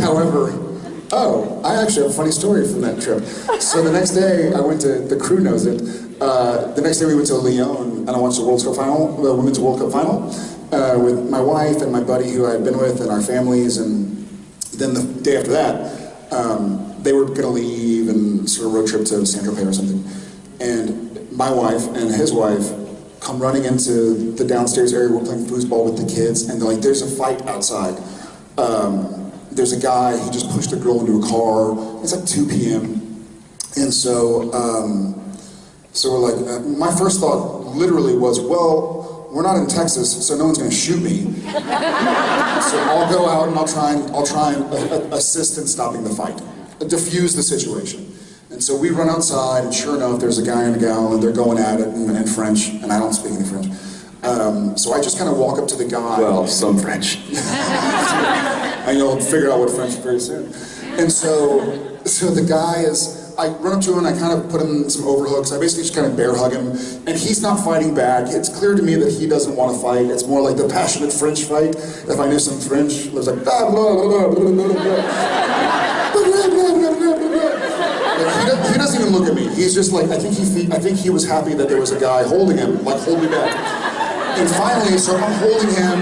However, oh, I actually have a funny story from that trip. So the next day, I went to, the crew knows it, uh, the next day we went to Lyon and I watched the World Cup final, the Women's World Cup final, uh, with my wife and my buddy who I had been with and our families and then the day after that, um, they were gonna leave and sort of road trip to Saint-Tropez or something. And my wife and his wife come running into the downstairs area, we're playing foosball with the kids, and they're like, there's a fight outside. Um, there's a guy, he just pushed a girl into a car, it's like 2 p.m. And so, um, so we're like, uh, my first thought literally was, well, we're not in Texas, so no one's gonna shoot me. so I'll go out and I'll try and, I'll try and uh, assist in stopping the fight, diffuse the situation. And so we run outside, and sure enough, there's a guy and a gal, and they're going at it in, in French, and I don't speak any French. Um, so I just kind of walk up to the guy. Well, some French. and you'll figure out what French very soon. And so, so the guy is, I run up to him and I kind of put him in some overhooks. I basically just kind of bear hug him, and he's not fighting back. It's clear to me that he doesn't want to fight. It's more like the passionate French fight. If I knew some French, it was like blah blah blah blah blah blah blah. He doesn't even look at me. He's just like I think he I think he was happy that there was a guy holding him, like hold me back. And finally, so I'm holding him.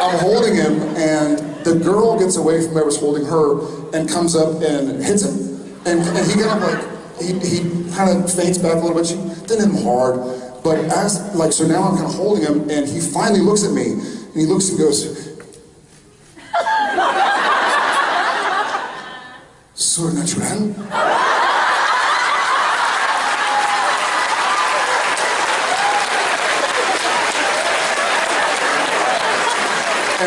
I'm holding him, and the girl gets away from whoever's holding her and comes up and hits him. And, and he kind of like, he, he kind of faints back a little bit. She didn't hit him hard. But as, like, so now I'm kind of holding him, and he finally looks at me, and he looks and goes, Surnaturel?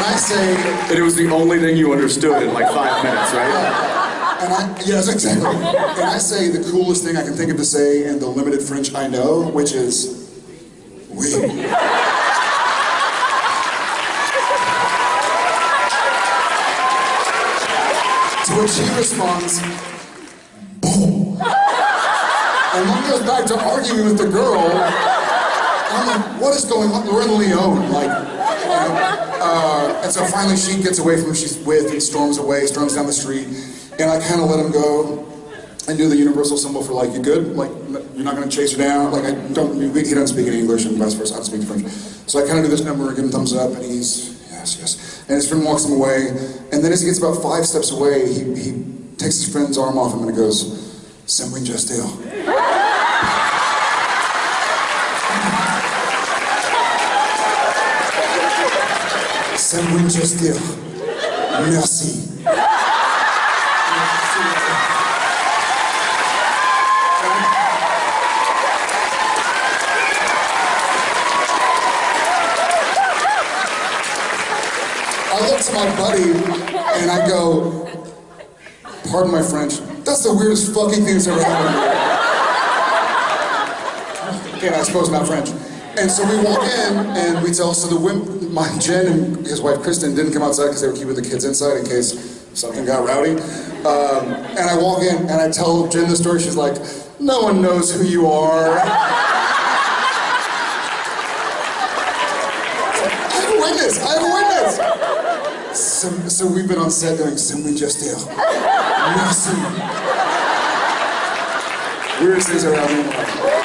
And I say, And it was the only thing you understood in like five minutes, right? And I, yes, exactly. And I say the coolest thing I can think of to say in the limited French I know, which is, oui. to which he responds, boom. And then goes back to arguing with the girl. I'm like, what is going on? We're in Lyon, like, you know, uh, and so finally she gets away from who she's with and storms away, storms down the street, and I kind of let him go and do the universal symbol for like, you good? Like, you're not gonna chase her down? Like, I don't, he doesn't speak any English and vice versa, I don't speak French. So I kind of do this number, give him thumbs up, and he's, yes, yes. And his friend walks him away, and then as he gets about five steps away, he, he takes his friend's arm off him and he goes, Semwin Justil. Sam Winchester, Merci. I look to my buddy and I go, pardon my French, that's the weirdest fucking thing that's ever happened to me. Again, I suppose not French. And so we walk in and we tell, so the women, my Jen and his wife Kristen didn't come outside because they were keeping the kids inside in case something got rowdy. Um, and I walk in and I tell Jen the story, she's like, no one knows who you are. I have a witness, I have a witness. So, so we've been on set doing Semwin Justil. Merci. Weirdest things around me.